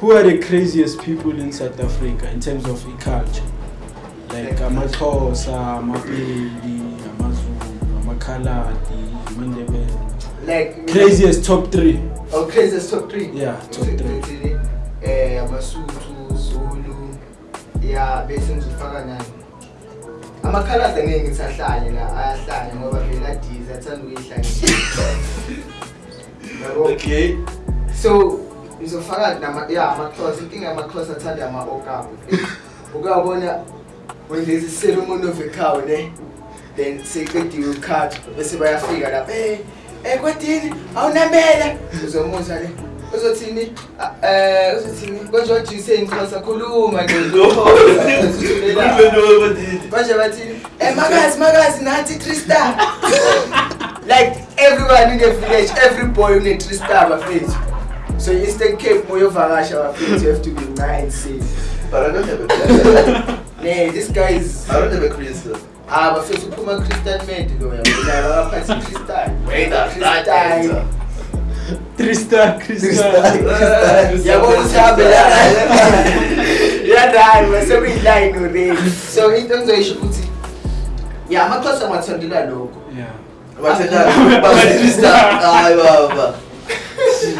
who are the craziest people in South Africa in terms of culture? Like amaXhosa, amapedi, amazulu, amakhaladi, amandebele. like Craziest top three. oh craziest top three Yeah, top three. eh amasuthu zulu ya bese ngizofaka nani amakhaladi angeke ngisahlanye la ayahlanya ngoba phela adize athanda ukuyihlanya okay so ngizofaka nama ya amaxhosa inkinga yamaxhosa athanda ama-okapu ukuyabona when there's a ceremony of a cow ne then seqediwe ukukhathwa bese bayafika lapha eh eh kwadini awunamela uzomuzwa le uzothini eh uzothini konjojise ngixhosa khuluma manje bathini eh makazi makazi nathi three star like everyone in the village every boy une three star bafethu so i-eastern cape uma uyovakasha bafethu you have to be nice but i don't have a crystal. Ne this guy is i don't have a crystal. Ah bafethu uphuma crystal mad loya udlala waphathi crystal wena crystal Tristan, Tristan. Yabona ukuthi hambe yadayi besekuyilayini already. So into engizoyisho ukuthi ya amaxhosa ngiwathandela lokho. Yeah. Bathendayo baba. しい。